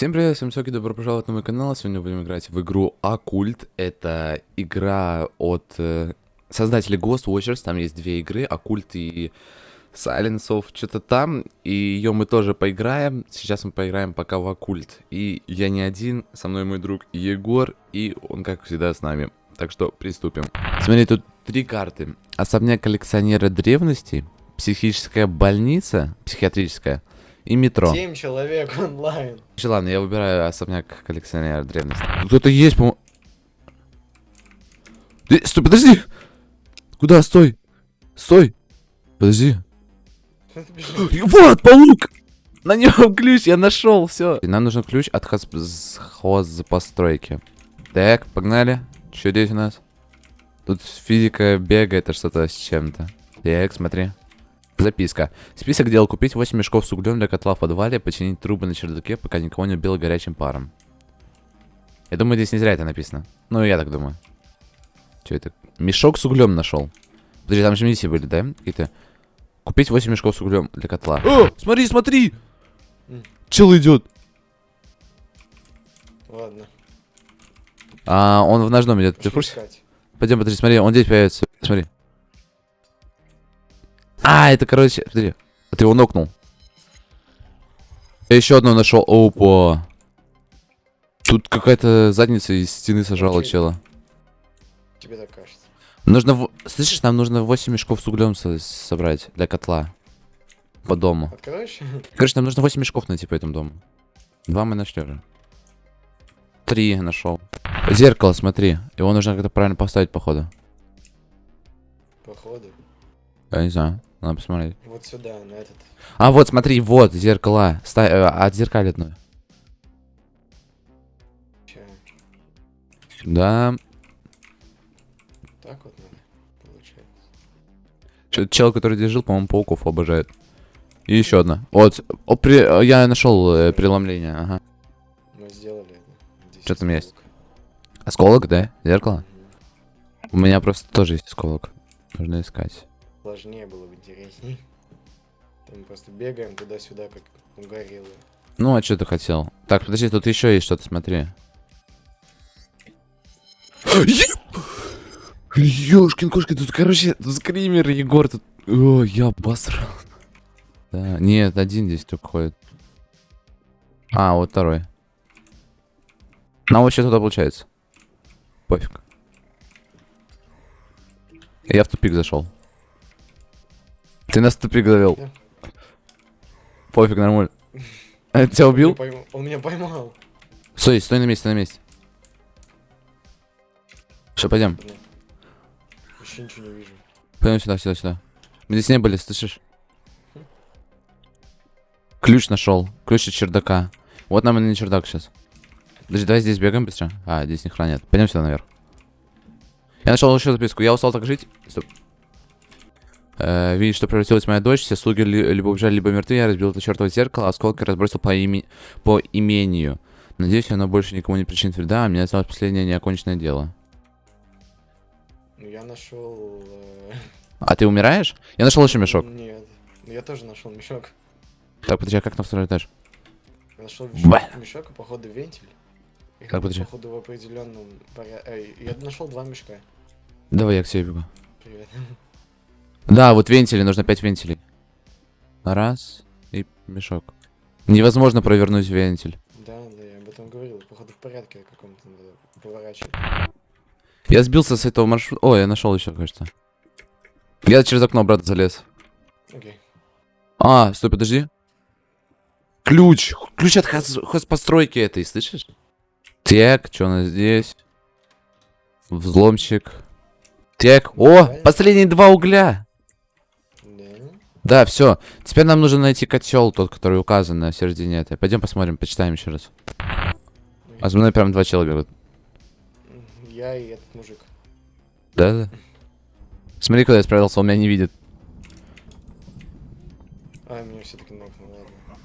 Всем привет, всем соки, добро пожаловать на мой канал. Сегодня будем играть в игру Оккульт. Это игра от э, создателей Ghost Watchers. Там есть две игры, Оккульт и Silence of что-то там. И ее мы тоже поиграем. Сейчас мы поиграем пока в Оккульт. И я не один, со мной мой друг Егор, и он, как всегда, с нами. Так что приступим. Смотри, тут три карты. Особняк коллекционера древностей, психическая больница, психиатрическая, и метро. Семь человек онлайн. Ладно, я выбираю особняк коллекционера древности. Кто-то есть, по Э, стой, подожди! Куда? Стой! Стой! Подожди. Вот, паук! На нем ключ, я нашел, все. Нам нужен ключ от хоз... хозпостройки. Так, погнали. Что здесь у нас? Тут физика бегает, это что-то с чем-то. Так, смотри. Записка. Список дел. Купить 8 мешков с углем для котла в подвале, починить трубы на чердаке, пока никого не убило горячим паром. Я думаю, здесь не зря это написано. Ну, я так думаю. Что это? Мешок с углем нашел. Подожди, там же миссии были, да? Какие-то. Купить 8 мешков с углем для котла. О, смотри, смотри! Чел идет. Ладно. А, он в ножном идет. Ты в курсе? Пойдем, подожди, смотри, он здесь появится. Смотри. А, это, короче, смотри. Ты его нокнул. Я еще одного нашел. Опа. Тут какая-то задница из стены сажала Окей. чела. Тебе так кажется. Нужно... в- Слышишь, нам нужно 8 мешков с углем со- собрать для котла. По дому. Откроешь? Короче, нам нужно 8 мешков найти по этому дому. Два мы нашли уже. Три нашел. Зеркало, смотри. Его нужно как-то правильно поставить, походу. Походу. Я не знаю. Надо посмотреть. Вот сюда, на этот. А, вот, смотри, вот, зеркала. Ста... э, Отзеркалит. Че? Да. Так вот надо, получается. Чё- Чел, который здесь жил, по-моему, пауков обожает. И еще одна. Вот, о, при- э, я нашел э, преломление, ага. Мы сделали Чё там есть? осколок. Да? Зеркало? Мгм. У меня просто тоже есть осколок. Нужно искать. Сложнее было бы интересней. Там просто бегаем туда-сюда, как угорелые. Ну, а что ты хотел? Так, подожди, тут еще есть что-то, смотри. Ёшкин кошки, тут, короче, тут скример, Егор, тут... О, я обосрал. Да, нет, один здесь только ходит. А, вот второй. Нам вообще туда получается. Пофиг. Я в тупик зашел. Ты нас завел. Да. Пофиг, нормально. А, Тебя Он меня убил? Он меня поймал. Стой, стой на месте, на месте. Что, пойдем. Еще ничего не вижу. Пойдем сюда, сюда, сюда. Мы здесь не были, слышишь? Ключ нашел. Ключ от чердака. Вот нам и на чердак сейчас. Подожди, давай здесь бегаем быстро. А, здесь не хранят. Пойдем сюда наверх. Я нашел еще записку. Я устал так жить. Стоп. Э, видишь, что превратилась моя дочь. Все слуги ли- либо убежали, либо мертвы. Я разбил это чертово зеркало, осколки разбросил по, име... по имению. Надеюсь, оно больше никому не причинит вреда, а мне осталось последнее неоконченное дело. Ну, я нашел... э, А ты умираешь? Я нашел еще мешок. Нет. Я тоже нашел мешок. Так, подожди, а как на второй этаж? Я нашел мешок, мешок и походу вентиль. И Так, подожди. походу в определенном порядке. Я нашел два мешка. Давай я к себе бегу. Привет. Да, вот вентили, нужно 5 вентилей. Раз и мешок. Невозможно провернуть вентиль. Да, да, я об этом говорил. Походу в порядке каком-то надо поворачивать. Я сбился с этого маршрута. О, я нашел еще, кажется. Я через окно обратно залез. Окей. А, стой, подожди. Ключ! Ключ от хоз- хозпостройки этой, слышишь? Так, что у нас здесь? Взломщик. Так, о, последние два угля. Да. Все. Теперь нам нужно найти котел, тот, который указан на середине этой. Пойдем посмотрим, почитаем еще раз. А за мной прям два человека. Я и этот мужик. Да, да. Смотри, куда я справился, он меня не видит. А, меня все-таки нокнул, ладно.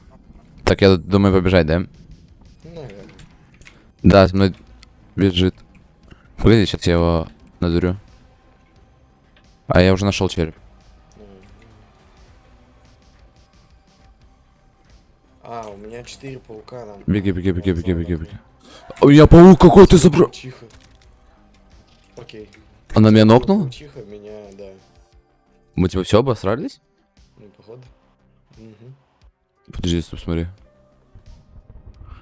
Так, я думаю побежать, да? Ну, наверное. Да, за мной бежит. Погоди, сейчас я его надурю. А я уже нашел череп. Четыре паука там. Беги, беги, беги, беги, беги, беги. О, я паук какой ты забрал. Тихо. Окей. А Она меня нокнула? Тихо, меня, да. Мы типа все обосрались? Ну, походу. Угу. Подожди, стоп, смотри.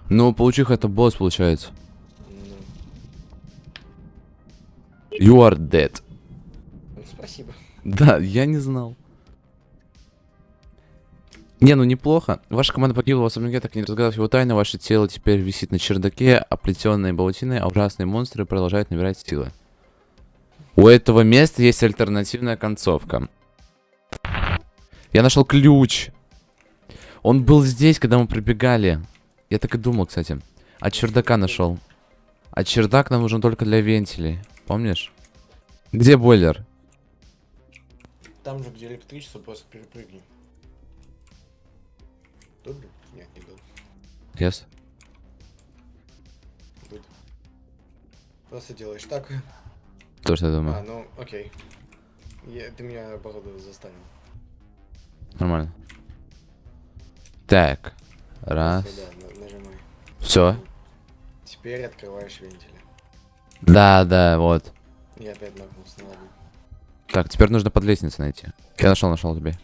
Ну, паучиха это босс получается. Ну. You are dead. Ну, спасибо. Да, я не знал. Не, ну неплохо. Ваша команда погибла в особняке, так и не разгадав его тайны. Ваше тело теперь висит на чердаке, оплетенное паутиной, а ужасные монстры продолжают набирать силы. У этого места есть альтернативная концовка. Я нашел ключ. Он был здесь, когда мы пробегали. Я так и думал, кстати. От чердака нашел. А чердак нам нужен только для вентилей. Помнишь? Где бойлер? Там же, где электричество, просто перепрыгни. Был? Нет, не был. Yes. Тут. Просто делаешь так. То, что я А, думаю. ну, окей. Я, ты меня, походу, заставил. Нормально. Так. Раз. Да, на- нажимай. Все. Теперь открываешь вентили. Да, да, вот. Я опять нагнулся, ну ладно. Так, теперь нужно под лестницей найти. Я нашел, нашел тебе.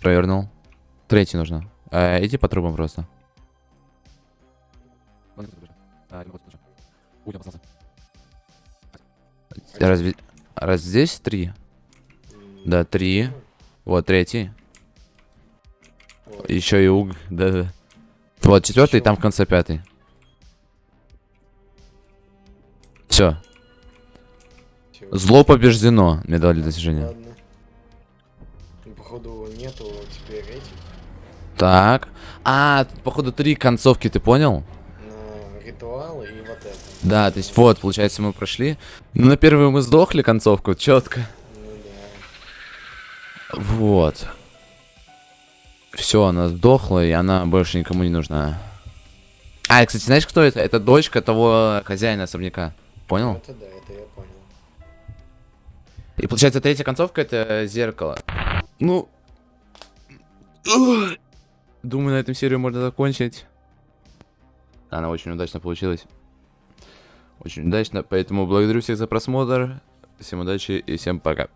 Провернул. Третий нужно. Э, иди по трубам просто. Разве... Раз здесь три? Да, три. Вот третий. Еще и уг. Да, да. Вот четвертый, там в конце пятый. Все. Зло побеждено. Ладно. Ну, походу, нету теперь этих. Так. А, тут, походу, три концовки, ты понял? На ритуалы и вот это. Да, то есть вот, получается, мы прошли. Ну, на первую мы сдохли концовку, четко. Ну да. Вот. Все, она сдохла, и она больше никому не нужна. А, и, кстати, знаешь, кто это? Это дочка того хозяина особняка. Понял? Это да, это я понял. И получается, третья концовка это зеркало. Ну. Думаю, на этом серию можно закончить. Она очень удачно получилась. Очень удачно. Поэтому благодарю всех за просмотр. Всем удачи и всем пока.